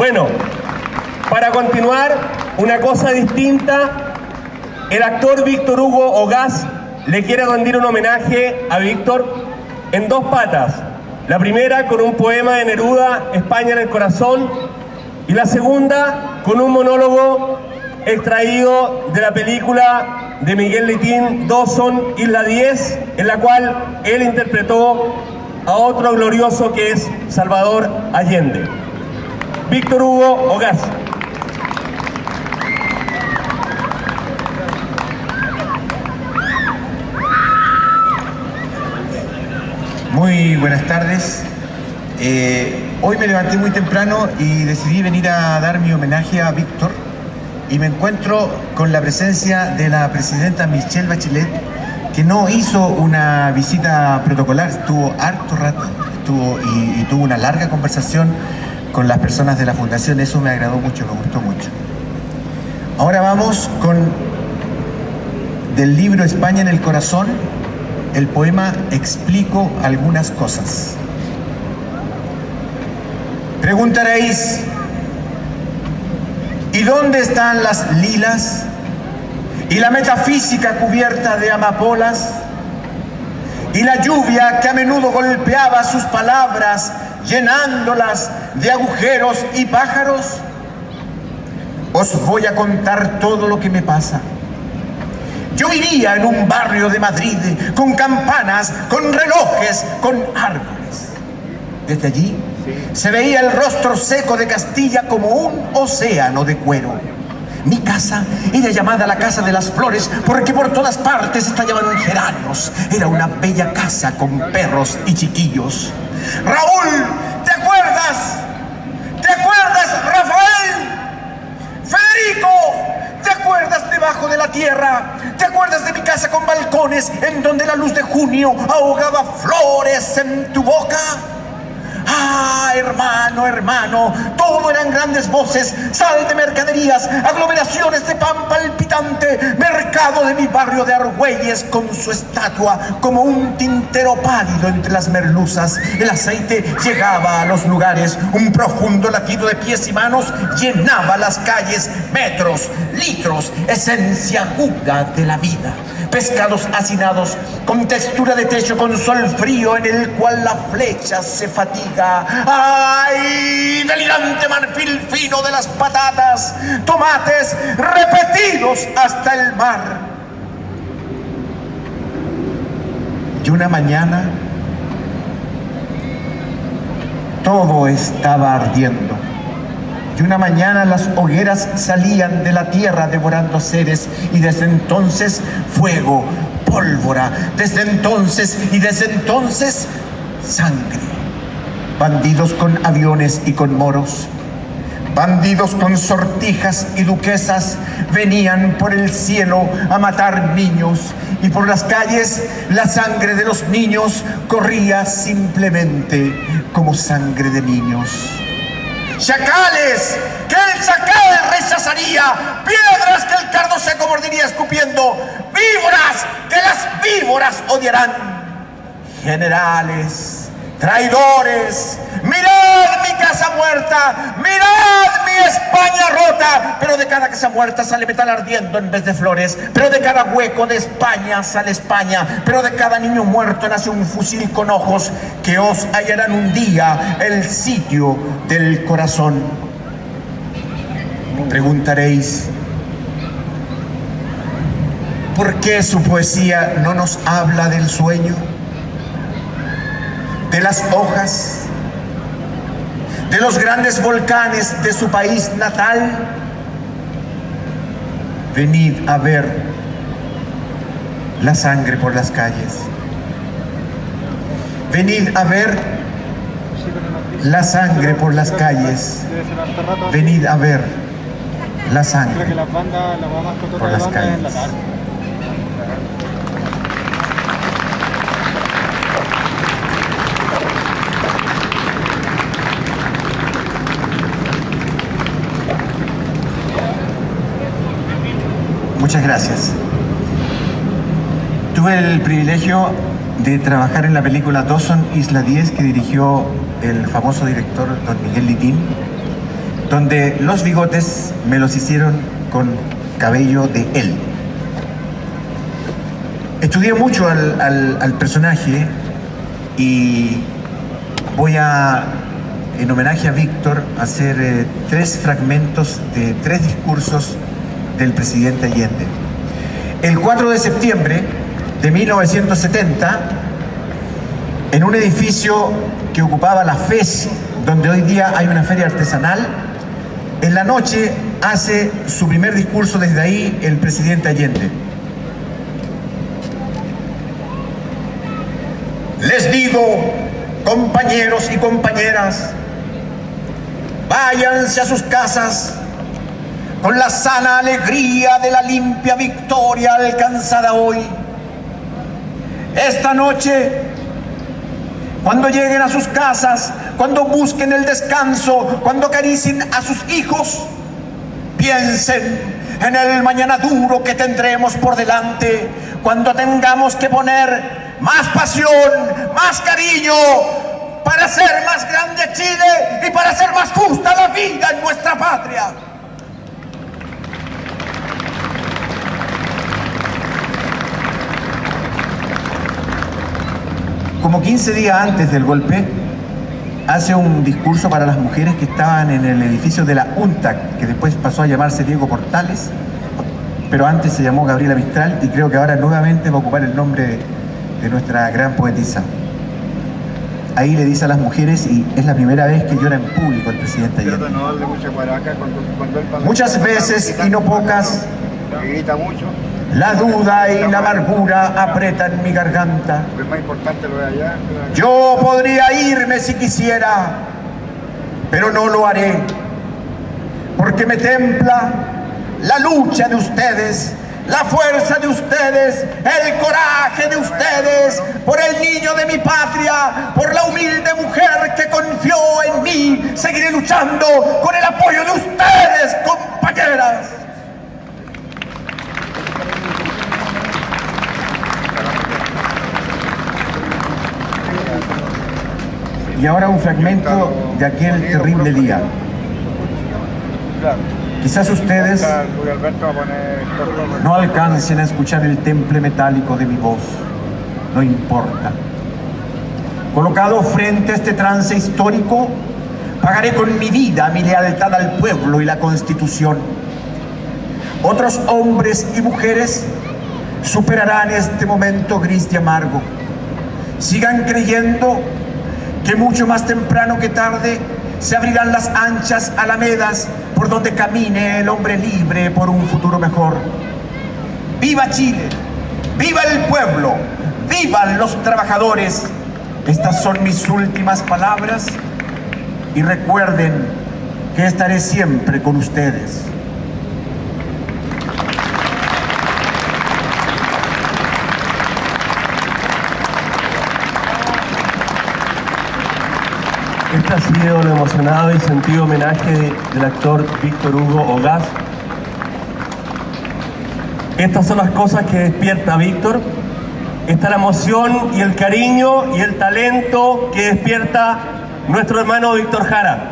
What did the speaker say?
Bueno, para continuar, una cosa distinta, el actor Víctor Hugo Ogaz le quiere rendir un homenaje a Víctor en dos patas. La primera con un poema de Neruda, España en el corazón, y la segunda con un monólogo extraído de la película de Miguel Litín, Dawson, Isla 10, en la cual él interpretó a otro glorioso que es Salvador Allende. Víctor Hugo Ogaz. Muy buenas tardes. Eh, hoy me levanté muy temprano y decidí venir a dar mi homenaje a Víctor y me encuentro con la presencia de la presidenta Michelle Bachelet que no hizo una visita protocolar, estuvo harto rato estuvo, y, y tuvo una larga conversación con las personas de la fundación, eso me agradó mucho, me gustó mucho. Ahora vamos con del libro España en el corazón, el poema Explico algunas cosas. Preguntaréis, ¿y dónde están las lilas y la metafísica cubierta de amapolas? Y la lluvia que a menudo golpeaba sus palabras, llenándolas de agujeros y pájaros? Os voy a contar todo lo que me pasa. Yo vivía en un barrio de Madrid con campanas, con relojes, con árboles. Desde allí se veía el rostro seco de Castilla como un océano de cuero. Mi casa era llamada la Casa de las Flores porque por todas partes estallaban geranios. Era una bella casa con perros y chiquillos. Raúl, ¿te acuerdas? ¿Te acuerdas, Rafael? Federico, ¿te acuerdas debajo de la tierra? ¿Te acuerdas de mi casa con balcones en donde la luz de junio ahogaba flores en tu boca? Hermano, hermano, todo eran grandes voces, sal de mercaderías, aglomeraciones de pan palpitante, mercado de mi barrio de Argüelles con su estatua como un tintero pálido entre las merluzas. El aceite llegaba a los lugares, un profundo latido de pies y manos llenaba las calles, metros, litros, esencia aguda de la vida pescados hacinados, con textura de techo, con sol frío en el cual la flecha se fatiga. ¡Ay! Delirante marfil fino de las patatas, tomates repetidos hasta el mar. Y una mañana todo estaba ardiendo. Y una mañana las hogueras salían de la tierra devorando seres y desde entonces fuego, pólvora, desde entonces y desde entonces sangre. Bandidos con aviones y con moros, bandidos con sortijas y duquesas venían por el cielo a matar niños y por las calles la sangre de los niños corría simplemente como sangre de niños chacales que el chacal rechazaría, piedras que el cardo seco mordiría escupiendo, víboras que las víboras odiarán, generales, traidores, mirad mi casa muerta, mirad mi España rota, pero de cada casa muerta sale metal ardiendo en vez de flores, pero de cada hueco de España sale España, pero de cada niño muerto nace un fusil con ojos que os hallarán un día el sitio del corazón. Preguntaréis, ¿por qué su poesía no nos habla del sueño? de las hojas, de los grandes volcanes de su país natal. Venid a ver la sangre por las calles. Venid a ver la sangre por las calles. Venid a ver la sangre por las calles. Gracias. Tuve el privilegio de trabajar en la película Dawson Isla 10 que dirigió el famoso director don Miguel Litín donde los bigotes me los hicieron con cabello de él. Estudié mucho al, personaje y voy a, en homenaje a Víctor, hacer eh, tres fragmentos de tres discursos del presidente Allende. El 4 de septiembre de 1970, en un edificio que ocupaba la FES, donde hoy día hay una feria artesanal, en la noche hace su primer discurso desde ahí el presidente Allende. Les digo, compañeros y compañeras, váyanse a sus casas con la sana alegría de la limpia victoria alcanzada hoy. Esta noche, cuando lleguen a sus casas, cuando busquen el descanso, cuando acaricien a sus hijos, piensen en el mañana duro que tendremos por delante, cuando tengamos que poner más pasión, más cariño, para hacer más grande Chile y para hacer más justa la vida en nuestra patria. Como 15 días antes del golpe, hace un discurso para las mujeres que estaban en el edificio de la UNTAC, que después pasó a llamarse Diego Portales, pero antes se llamó Gabriela Mistral y creo que ahora nuevamente va a ocupar el nombre de, nuestra gran poetisa. Ahí le dice a las mujeres, y es la primera vez que llora en público el presidente ayer. Muchas veces y no pocas. Grita mucho la duda y la amargura apretan mi garganta. Yo podría irme si quisiera, pero no lo haré, porque me templa la lucha de ustedes, la fuerza de ustedes, el coraje de ustedes, por el niño de mi patria, por la humilde mujer que confió en mí. Seguiré luchando con el apoyo de ustedes, compañeras. Y ahora un fragmento de aquel terrible día. Quizás ustedes no alcancen a escuchar el temple metálico de mi voz. No importa. Colocado frente a este trance histórico, pagaré con mi vida mi lealtad al pueblo y la Constitución. Otros hombres y mujeres superarán este momento gris y amargo. Sigan creyendo que mucho más temprano que tarde se abrirán las anchas alamedas por donde camine el hombre libre por un futuro mejor. ¡Viva Chile! ¡Viva el pueblo! ¡Vivan los trabajadores! Estas son mis últimas palabras y recuerden que estaré siempre con ustedes. Este ha sido lo emocionado y sentido homenaje del actor Víctor Hugo Ogaz. Estas son las cosas que despierta Víctor. Esta es la emoción y el cariño y el talento que despierta nuestro hermano Víctor Jara.